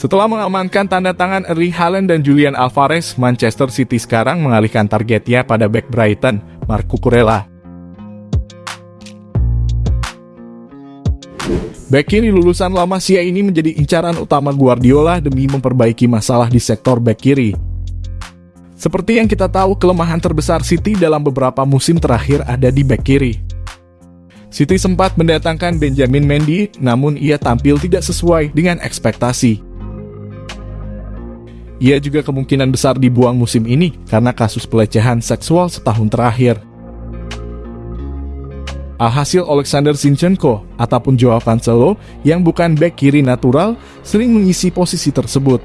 Setelah mengamankan tanda tangan Erling Haaland dan Julian Alvarez, Manchester City sekarang mengalihkan targetnya pada back Brighton, Marc Cucurella. Back kiri lulusan La Masia ini menjadi incaran utama Guardiola demi memperbaiki masalah di sektor back kiri. Seperti yang kita tahu, kelemahan terbesar City dalam beberapa musim terakhir ada di back kiri. City sempat mendatangkan Benjamin Mendy, namun ia tampil tidak sesuai dengan ekspektasi. Ia juga kemungkinan besar dibuang musim ini karena kasus pelecehan seksual setahun terakhir. Alhasil Alexander Zinchenko ataupun Joao Cancelo yang bukan back kiri natural sering mengisi posisi tersebut.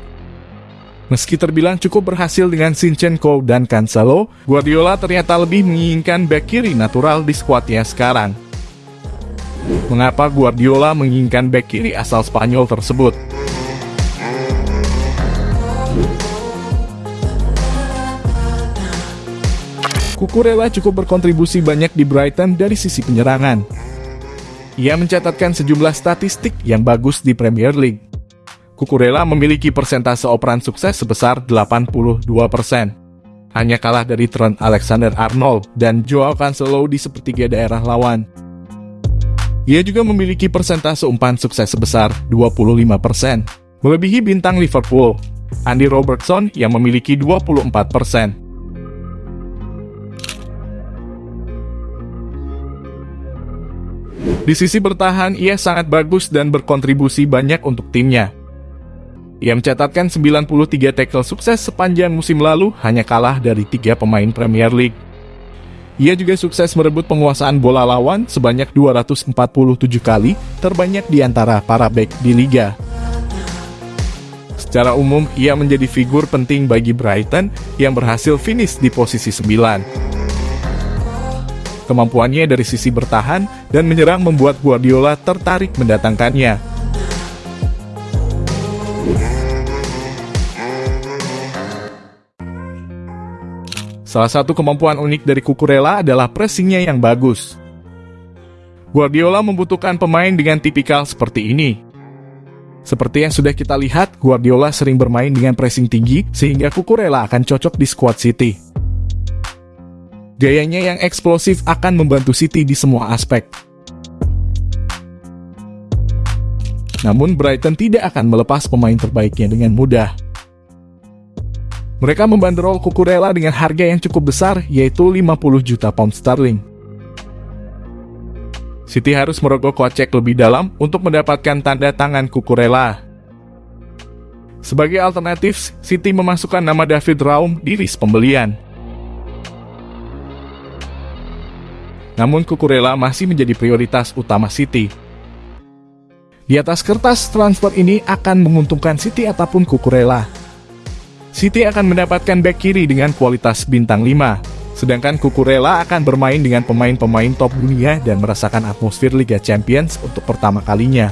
Meski terbilang cukup berhasil dengan Zinchenko dan Cancelo, Guardiola ternyata lebih menginginkan back kiri natural di skuadnya sekarang. Mengapa Guardiola menginginkan back kiri asal Spanyol tersebut? Kukurela cukup berkontribusi banyak di Brighton dari sisi penyerangan. Ia mencatatkan sejumlah statistik yang bagus di Premier League. Kukurela memiliki persentase operan sukses sebesar 82%. Hanya kalah dari Trent Alexander-Arnold dan Joao Cancelo di sepertiga daerah lawan. Ia juga memiliki persentase umpan sukses sebesar 25%, melebihi bintang Liverpool, Andy Robertson yang memiliki 24%. Di sisi bertahan, ia sangat bagus dan berkontribusi banyak untuk timnya. Ia mencatatkan 93 tackle sukses sepanjang musim lalu, hanya kalah dari tiga pemain Premier League. Ia juga sukses merebut penguasaan bola lawan sebanyak 247 kali, terbanyak di antara para back di liga. Secara umum, ia menjadi figur penting bagi Brighton yang berhasil finish di posisi 9. Kemampuannya dari sisi bertahan dan menyerang membuat Guardiola tertarik mendatangkannya. Salah satu kemampuan unik dari Kukurela adalah pressingnya yang bagus. Guardiola membutuhkan pemain dengan tipikal seperti ini. Seperti yang sudah kita lihat, Guardiola sering bermain dengan pressing tinggi sehingga Kukurela akan cocok di squad City. Gayanya yang eksplosif akan membantu City di semua aspek. Namun Brighton tidak akan melepas pemain terbaiknya dengan mudah. Mereka membanderol Kukurela dengan harga yang cukup besar, yaitu 50 juta pound sterling. City harus merogoh kocek lebih dalam untuk mendapatkan tanda tangan Kukurela. Sebagai alternatif, City memasukkan nama David Raum di list pembelian. Namun Kukurela masih menjadi prioritas utama City. Di atas kertas, transfer ini akan menguntungkan City ataupun Kukurela. City akan mendapatkan back kiri dengan kualitas bintang 5, sedangkan Kukurela akan bermain dengan pemain-pemain top dunia dan merasakan atmosfer Liga Champions untuk pertama kalinya.